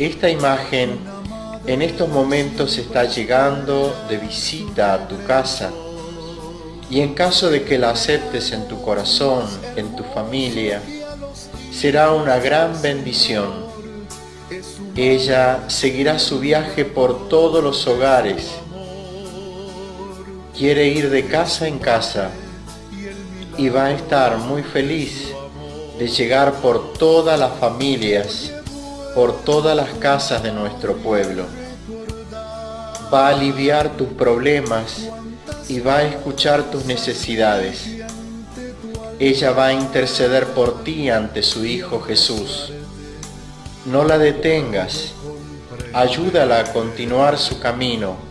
Esta imagen en estos momentos está llegando de visita a tu casa y en caso de que la aceptes en tu corazón, en tu familia, será una gran bendición. Ella seguirá su viaje por todos los hogares. Quiere ir de casa en casa y va a estar muy feliz de llegar por todas las familias, por todas las casas de nuestro pueblo. Va a aliviar tus problemas y va a escuchar tus necesidades. Ella va a interceder por ti ante su Hijo Jesús. No la detengas, ayúdala a continuar su camino